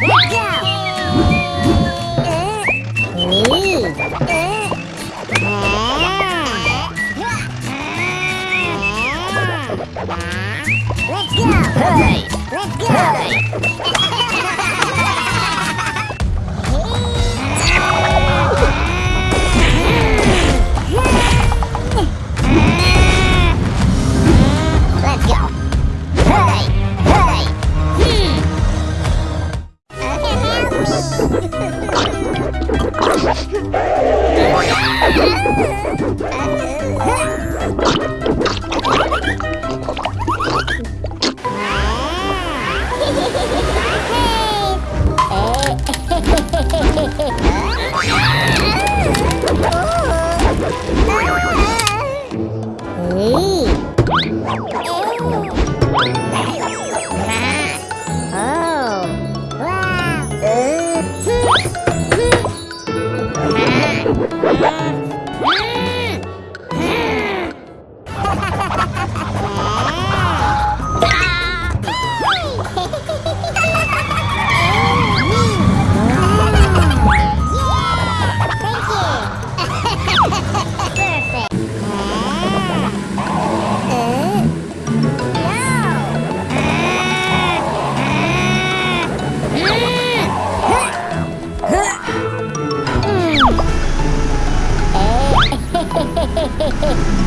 Look! Let's go! Let's go! Oh. Wow! Uh. Bye. Hey!